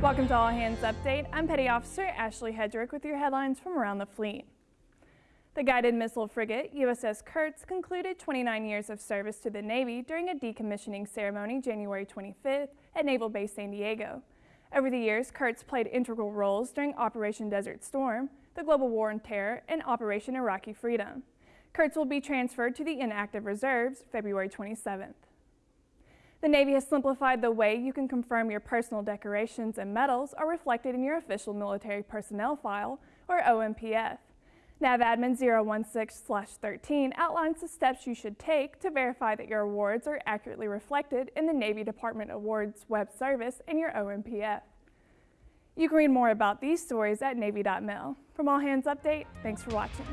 Welcome to All Hands Update. I'm Petty Officer Ashley Hedrick with your headlines from around the fleet. The guided missile frigate USS Curts concluded 29 years of service to the Navy during a decommissioning ceremony January 25th at Naval Base San Diego. Over the years, Curts played integral roles during Operation Desert Storm, the Global War on Terror, and Operation Iraqi Freedom. Curts will be transferred to the inactive reserves February 27th. The Navy has simplified the way you can confirm your personal decorations and medals are reflected in your official military personnel file, or OMPF. NAVADMIN 016-13 outlines the steps you should take to verify that your awards are accurately reflected in the Navy Department Awards web service in your OMPF. You can read more about these stories at Navy.mil. From All Hands Update, thanks for watching.